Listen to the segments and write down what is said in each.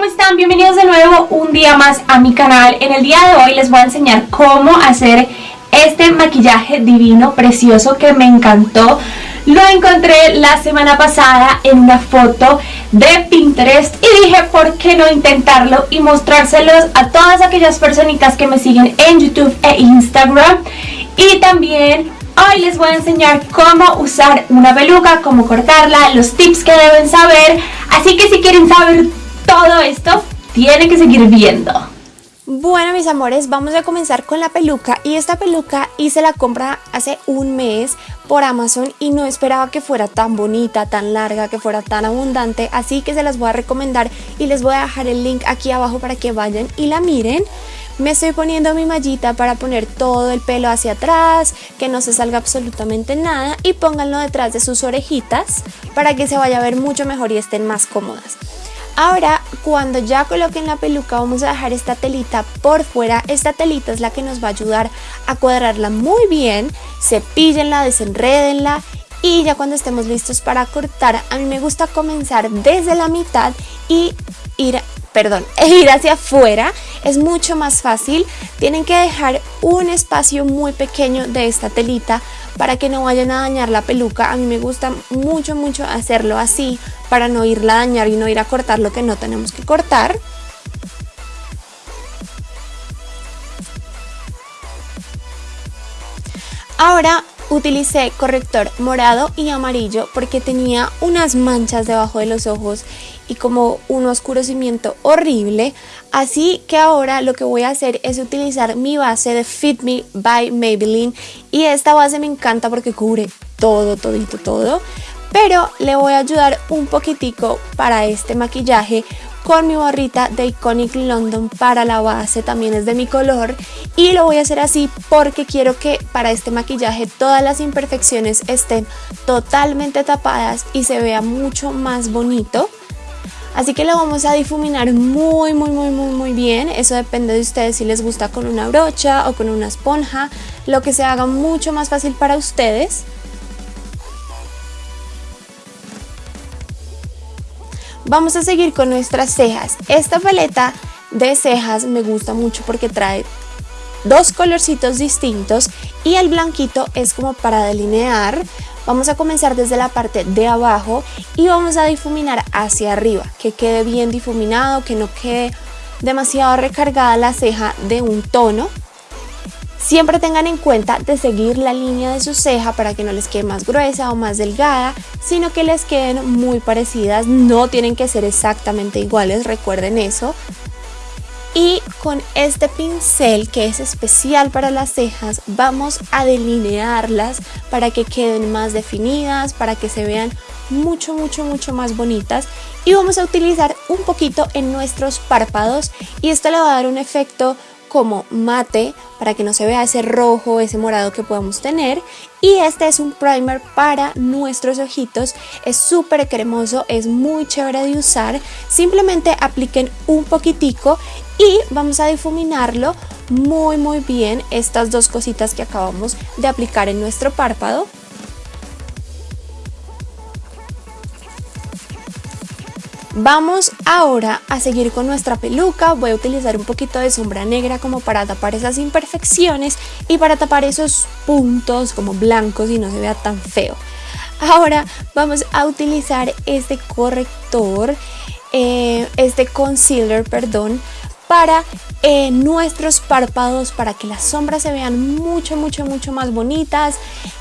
¿cómo están? Bienvenidos de nuevo un día más a mi canal. En el día de hoy les voy a enseñar cómo hacer este maquillaje divino, precioso, que me encantó. Lo encontré la semana pasada en una foto de Pinterest y dije, ¿por qué no intentarlo y mostrárselos a todas aquellas personitas que me siguen en YouTube e Instagram? Y también Hoy les voy a enseñar cómo usar una peluca, cómo cortarla, los tips que deben saber. Así que si quieren saber todo esto, tienen que seguir viendo. Bueno mis amores, vamos a comenzar con la peluca y esta peluca hice la compra hace un mes por Amazon y no esperaba que fuera tan bonita, tan larga, que fuera tan abundante, así que se las voy a recomendar y les voy a dejar el link aquí abajo para que vayan y la miren. Me estoy poniendo mi mallita para poner todo el pelo hacia atrás, que no se salga absolutamente nada y pónganlo detrás de sus orejitas para que se vaya a ver mucho mejor y estén más cómodas. Ahora, cuando ya coloquen la peluca, vamos a dejar esta telita por fuera. Esta telita es la que nos va a ayudar a cuadrarla muy bien. Cepíllenla, desenredenla y ya cuando estemos listos para cortar, a mí me gusta comenzar desde la mitad y ir perdón, ir hacia afuera es mucho más fácil. Tienen que dejar un espacio muy pequeño de esta telita para que no vayan a dañar la peluca. A mí me gusta mucho, mucho hacerlo así para no irla a dañar y no ir a cortar lo que no tenemos que cortar. Ahora utilicé corrector morado y amarillo porque tenía unas manchas debajo de los ojos y como un oscurecimiento horrible. Así que ahora lo que voy a hacer es utilizar mi base de Fit Me by Maybelline. Y esta base me encanta porque cubre todo, todito, todo. Pero le voy a ayudar un poquitico para este maquillaje con mi barrita de Iconic London para la base, también es de mi color y lo voy a hacer así porque quiero que para este maquillaje todas las imperfecciones estén totalmente tapadas y se vea mucho más bonito. Así que lo vamos a difuminar muy, muy, muy, muy, muy bien. Eso depende de ustedes si les gusta con una brocha o con una esponja. Lo que se haga mucho más fácil para ustedes. Vamos a seguir con nuestras cejas. Esta paleta de cejas me gusta mucho porque trae dos colorcitos distintos y el blanquito es como para delinear Vamos a comenzar desde la parte de abajo y vamos a difuminar hacia arriba, que quede bien difuminado, que no quede demasiado recargada la ceja de un tono. Siempre tengan en cuenta de seguir la línea de su ceja para que no les quede más gruesa o más delgada, sino que les queden muy parecidas, no tienen que ser exactamente iguales, recuerden eso. Y con este pincel que es especial para las cejas vamos a delinearlas para que queden más definidas, para que se vean mucho mucho mucho más bonitas. Y vamos a utilizar un poquito en nuestros párpados. Y esto le va a dar un efecto como mate para que no se vea ese rojo, ese morado que podemos tener. Y este es un primer para nuestros ojitos, es súper cremoso, es muy chévere de usar, simplemente apliquen un poquitico y vamos a difuminarlo muy muy bien estas dos cositas que acabamos de aplicar en nuestro párpado Vamos ahora a seguir con nuestra peluca, voy a utilizar un poquito de sombra negra como para tapar esas imperfecciones y para tapar esos puntos como blancos y no se vea tan feo. Ahora vamos a utilizar este corrector, eh, este concealer, perdón, para eh, nuestros párpados, para que las sombras se vean mucho, mucho, mucho más bonitas,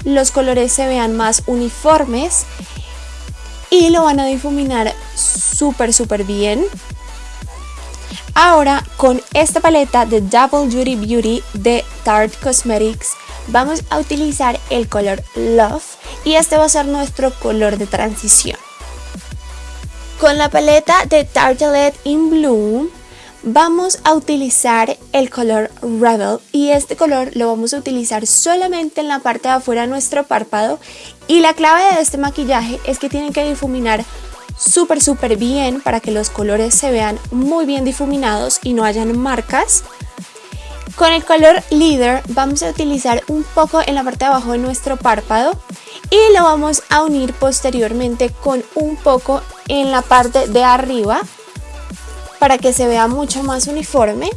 los colores se vean más uniformes y lo van a difuminar súper súper bien. Ahora con esta paleta de Double Duty Beauty de Tarte Cosmetics vamos a utilizar el color Love y este va a ser nuestro color de transición. Con la paleta de Tartelette in Bloom vamos a utilizar el color Rebel y este color lo vamos a utilizar solamente en la parte de afuera de nuestro párpado y la clave de este maquillaje es que tienen que difuminar súper súper bien para que los colores se vean muy bien difuminados y no hayan marcas. Con el color Leader vamos a utilizar un poco en la parte de abajo de nuestro párpado y lo vamos a unir posteriormente con un poco en la parte de arriba para que se vea mucho más uniforme.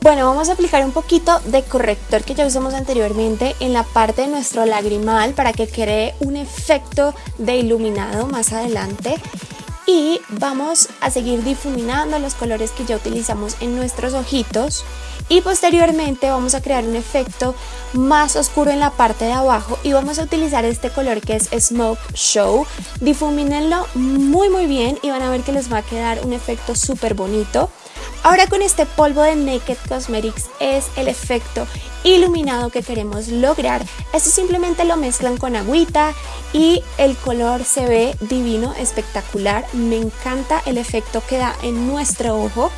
Bueno, vamos a aplicar un poquito de corrector que ya usamos anteriormente en la parte de nuestro lagrimal para que cree un efecto de iluminado más adelante y vamos a seguir difuminando los colores que ya utilizamos en nuestros ojitos. Y posteriormente vamos a crear un efecto más oscuro en la parte de abajo y vamos a utilizar este color que es Smoke Show. Difumínenlo muy muy bien y van a ver que les va a quedar un efecto súper bonito Ahora con este polvo de Naked Cosmetics es el efecto iluminado que queremos lograr. Esto simplemente lo mezclan con agüita y el color se ve divino, espectacular. Me encanta el efecto que da en nuestro ojo.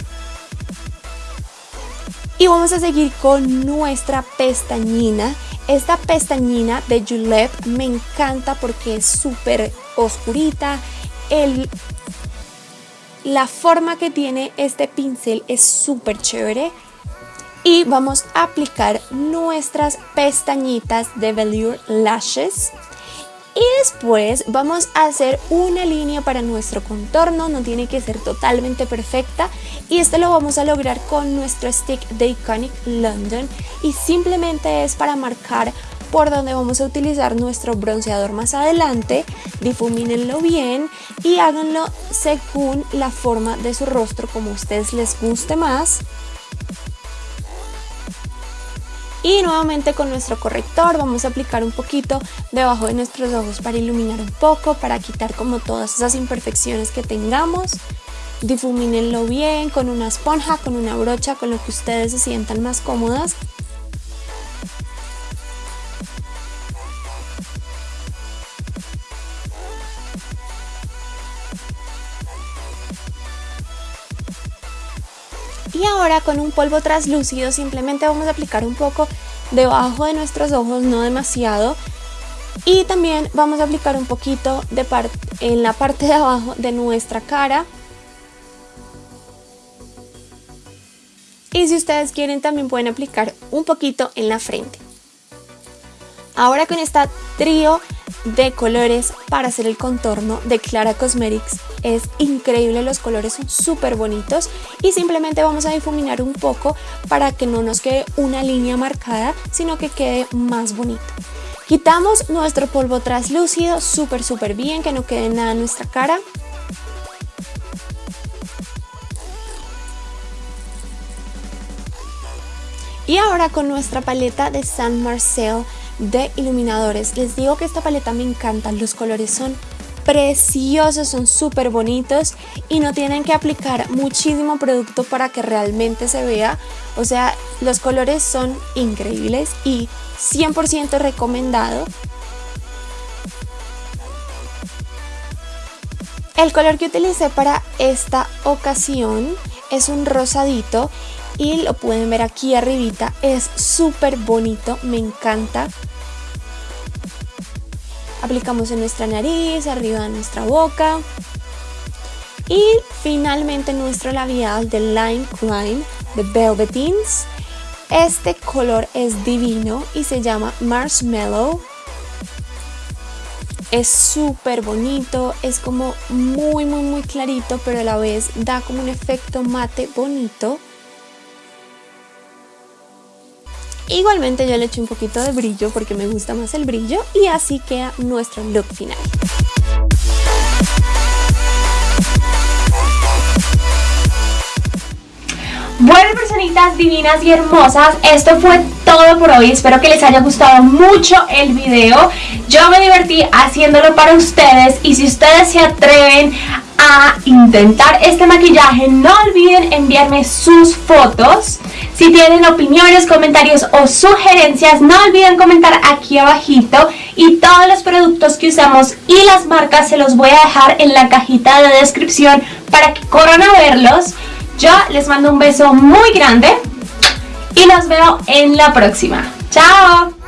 Y vamos a seguir con nuestra pestañina. Esta pestañina de Julep me encanta porque es súper oscurita. El la forma que tiene este pincel es súper chévere. Y vamos a aplicar nuestras pestañitas de Velour Lashes. Y después vamos a hacer una línea para nuestro contorno, no tiene que ser totalmente perfecta. Y esto lo vamos a lograr con nuestro stick de Iconic London. Y simplemente es para marcar por donde vamos a utilizar nuestro bronceador más adelante, difumínenlo bien y háganlo según la forma de su rostro como a ustedes les guste más. Y nuevamente con nuestro corrector vamos a aplicar un poquito debajo de nuestros ojos para iluminar un poco, para quitar como todas esas imperfecciones que tengamos. Difumínenlo bien con una esponja, con una brocha, con lo que ustedes se sientan más cómodas. Y ahora con un polvo translúcido simplemente vamos a aplicar un poco debajo de nuestros ojos, no demasiado. Y también vamos a aplicar un poquito en la parte de abajo de nuestra cara. Y si ustedes quieren también pueden aplicar un poquito en la frente. Ahora con esta trío de colores para hacer el contorno de Clara Cosmetics. Es increíble, los colores son súper bonitos y simplemente vamos a difuminar un poco para que no nos quede una línea marcada, sino que quede más bonito. Quitamos nuestro polvo translúcido súper súper bien, que no quede nada en nuestra cara. Y ahora con nuestra paleta de San Marcel de iluminadores. Les digo que esta paleta me encanta, los colores son preciosos, son súper bonitos y no tienen que aplicar muchísimo producto para que realmente se vea. O sea, los colores son increíbles y 100% recomendado. El color que utilicé para esta ocasión es un rosadito y lo pueden ver aquí arribita, es súper bonito, me encanta aplicamos en nuestra nariz, arriba de nuestra boca y finalmente nuestro labial de Lime Crime de Velvetins. Este color es divino y se llama Marshmallow. Es súper bonito, es como muy muy muy clarito pero a la vez da como un efecto mate bonito. Igualmente yo le eché un poquito de brillo porque me gusta más el brillo y así queda nuestro look final. Bueno personitas divinas y hermosas, esto fue todo por hoy, espero que les haya gustado mucho el video, yo me divertí haciéndolo para ustedes y si ustedes se atreven a intentar este maquillaje no olviden enviarme sus fotos si tienen opiniones, comentarios o sugerencias no olviden comentar aquí abajito. Y todos los productos que usamos y las marcas se los voy a dejar en la cajita de descripción para que corran a verlos. Yo les mando un beso muy grande y los veo en la próxima. ¡Chao!